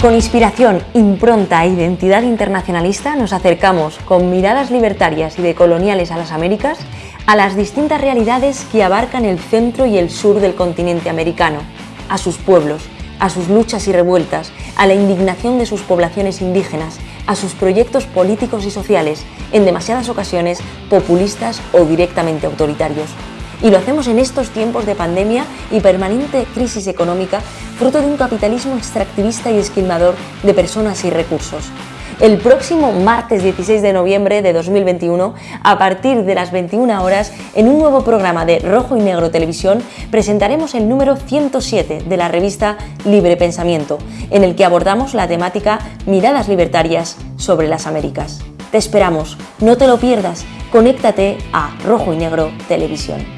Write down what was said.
Con inspiración, impronta e identidad internacionalista nos acercamos, con miradas libertarias y decoloniales a las Américas, a las distintas realidades que abarcan el centro y el sur del continente americano, a sus pueblos, a sus luchas y revueltas, a la indignación de sus poblaciones indígenas, a sus proyectos políticos y sociales, en demasiadas ocasiones populistas o directamente autoritarios. Y lo hacemos en estos tiempos de pandemia y permanente crisis económica, fruto de un capitalismo extractivista y esquilmador de personas y recursos. El próximo martes 16 de noviembre de 2021, a partir de las 21 horas, en un nuevo programa de Rojo y Negro Televisión, presentaremos el número 107 de la revista Libre Pensamiento, en el que abordamos la temática Miradas Libertarias sobre las Américas. Te esperamos, no te lo pierdas, conéctate a Rojo y Negro Televisión.